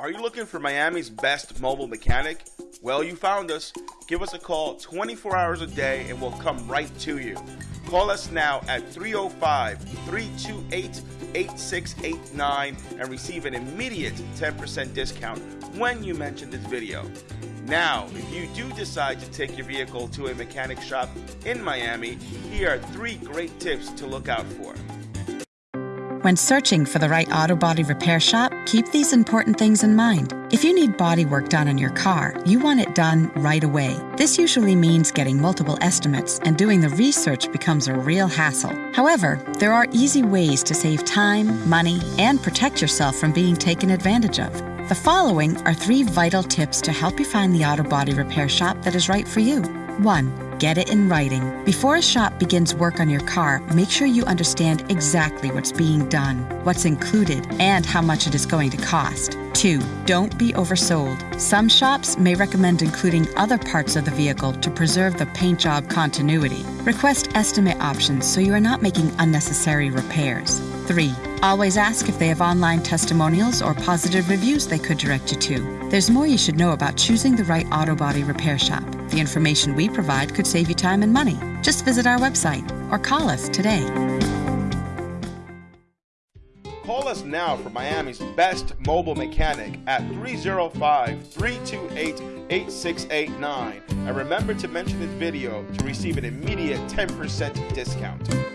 Are you looking for Miami's best mobile mechanic? Well, you found us. Give us a call 24 hours a day and we'll come right to you. Call us now at 305 328 8689 and receive an immediate 10% discount when you mention this video. Now, if you do decide to take your vehicle to a mechanic shop in Miami, here are three great tips to look out for. When searching for the right auto body repair shop, keep these important things in mind. If you need body work done on your car, you want it done right away. This usually means getting multiple estimates, and doing the research becomes a real hassle. However, there are easy ways to save time, money, and protect yourself from being taken advantage of. The following are three vital tips to help you find the auto body repair shop that is right for you. 1. Get it in writing. Before a shop begins work on your car, make sure you understand exactly what's being done, what's included, and how much it is going to cost. 2. Don't be oversold. Some shops may recommend including other parts of the vehicle to preserve the paint job continuity. Request estimate options so you are not making unnecessary repairs. 3. Always ask if they have online testimonials or positive reviews they could direct you to. There's more you should know about choosing the right auto body repair shop. The information we provide could save you time and money. Just visit our website or call us today. Call us now for Miami's best mobile mechanic at 305 328 8689 and remember to mention this video to receive an immediate 10% discount.